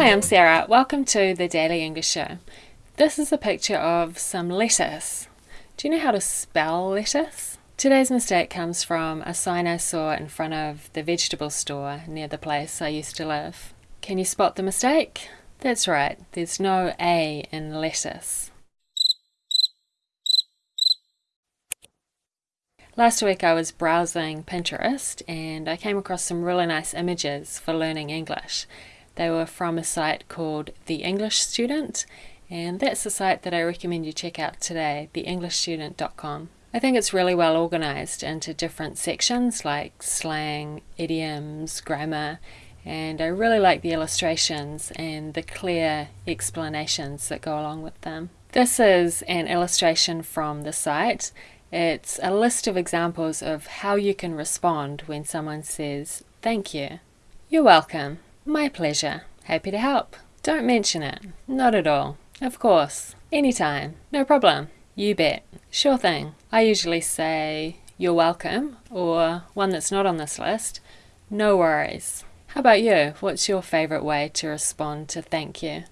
Hi, I'm Sarah. Welcome to the Daily English Show. This is a picture of some lettuce. Do you know how to spell lettuce? Today's mistake comes from a sign I saw in front of the vegetable store near the place I used to live. Can you spot the mistake? That's right, there's no A in lettuce. Last week I was browsing Pinterest and I came across some really nice images for learning English. They were from a site called The English Student, and that's the site that I recommend you check out today, theenglishstudent.com. I think it's really well organized into different sections like slang, idioms, grammar, and I really like the illustrations and the clear explanations that go along with them. This is an illustration from the site. It's a list of examples of how you can respond when someone says, thank you. You're welcome. My pleasure. Happy to help. Don't mention it. Not at all. Of course. Anytime. No problem. You bet. Sure thing. I usually say, you're welcome, or one that's not on this list, no worries. How about you? What's your favourite way to respond to thank you?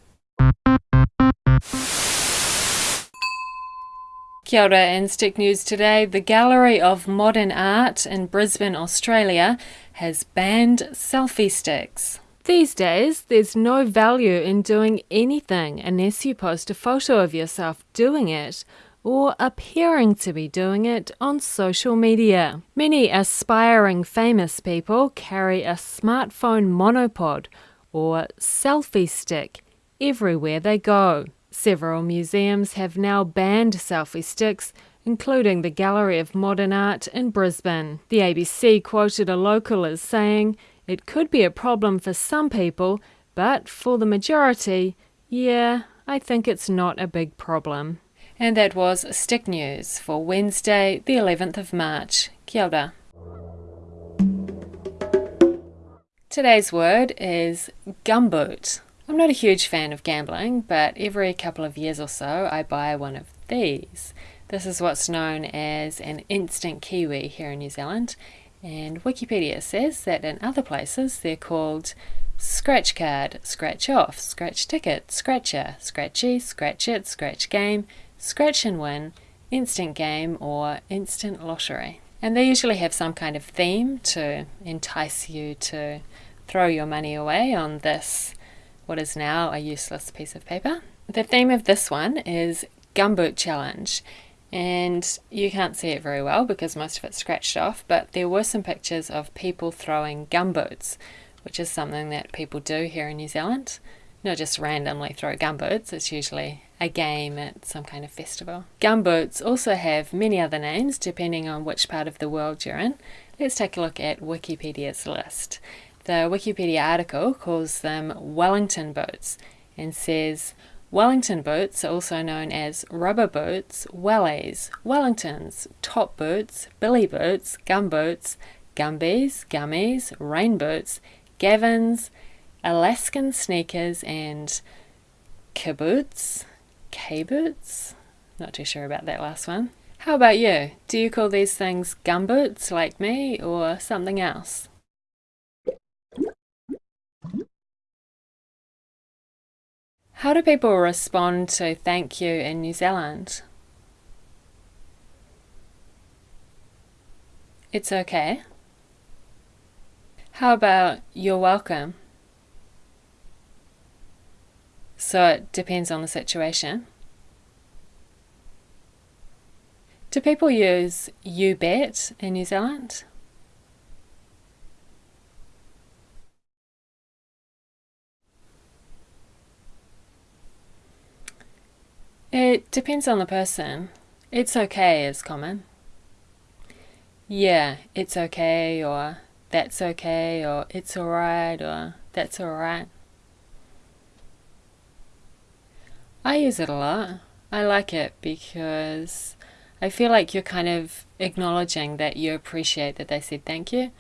Kia ora and Stick News today. The Gallery of Modern Art in Brisbane, Australia has banned selfie sticks. These days, there's no value in doing anything unless you post a photo of yourself doing it or appearing to be doing it on social media. Many aspiring famous people carry a smartphone monopod or selfie stick everywhere they go. Several museums have now banned selfie sticks, including the Gallery of Modern Art in Brisbane. The ABC quoted a local as saying, it could be a problem for some people, but for the majority, yeah, I think it's not a big problem. And that was Stick News for Wednesday, the 11th of March. Kia ora. Today's word is gumboot. I'm not a huge fan of gambling, but every couple of years or so I buy one of these. This is what's known as an instant kiwi here in New Zealand, and Wikipedia says that in other places they're called scratch card, scratch off, scratch ticket, scratcher, scratchy, scratch it, scratch game, scratch and win, instant game, or instant lottery. And they usually have some kind of theme to entice you to throw your money away on this, what is now a useless piece of paper. The theme of this one is Gumboot Challenge, and you can't see it very well because most of it's scratched off but there were some pictures of people throwing gumboots which is something that people do here in New Zealand not just randomly throw gumboots it's usually a game at some kind of festival. Gumboots also have many other names depending on which part of the world you're in. Let's take a look at Wikipedia's list. The Wikipedia article calls them Wellington boots and says Wellington boots are also known as rubber boots, wellies, Wellingtons, top boots, billy boots, gum boots, gumbies, gummies, rain boots, gavins, Alaskan sneakers, and kaboots, K-boots? Not too sure about that last one. How about you? Do you call these things gumboots like me or something else? How do people respond to thank you in New Zealand? It's okay. How about you're welcome? So it depends on the situation. Do people use you bet in New Zealand? It depends on the person. It's okay is common. Yeah, it's okay, or that's okay, or it's alright, or that's alright. I use it a lot. I like it because I feel like you're kind of acknowledging that you appreciate that they said thank you,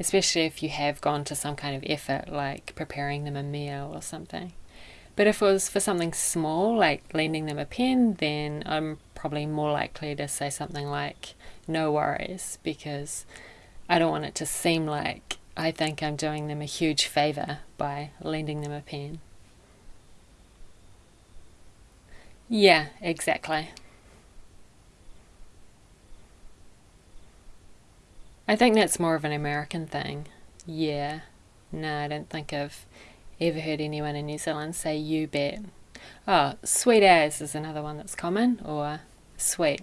especially if you have gone to some kind of effort like preparing them a meal or something. But if it was for something small, like lending them a pen, then I'm probably more likely to say something like, no worries, because I don't want it to seem like I think I'm doing them a huge favour by lending them a pen. Yeah, exactly. I think that's more of an American thing. Yeah. No, I don't think of ever heard anyone in New Zealand say you bet. Oh, sweet as is another one that's common, or sweet.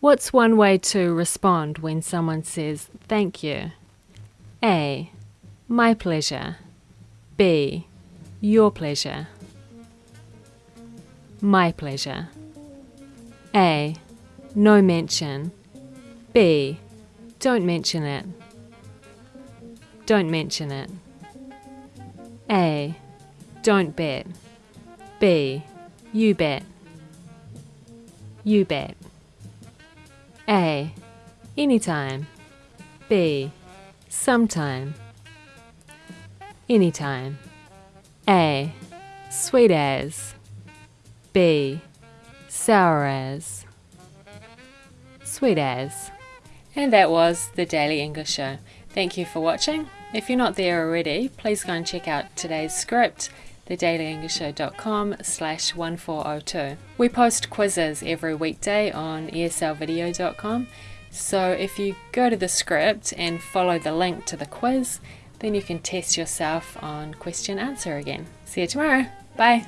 What's one way to respond when someone says thank you? A. My pleasure. B. Your pleasure. My pleasure. A. No mention. B. Don't mention it. Don't mention it. A. Don't bet. B. You bet. You bet. A. Anytime. B. Sometime. Anytime. A. Sweet as. B. Sour as. Sweet as. And that was the Daily English Show. Thank you for watching. If you're not there already, please go and check out today's script thedailyenglishshow.com slash 1402. We post quizzes every weekday on eslvideo.com, so if you go to the script and follow the link to the quiz, then you can test yourself on question answer again. See you tomorrow. Bye.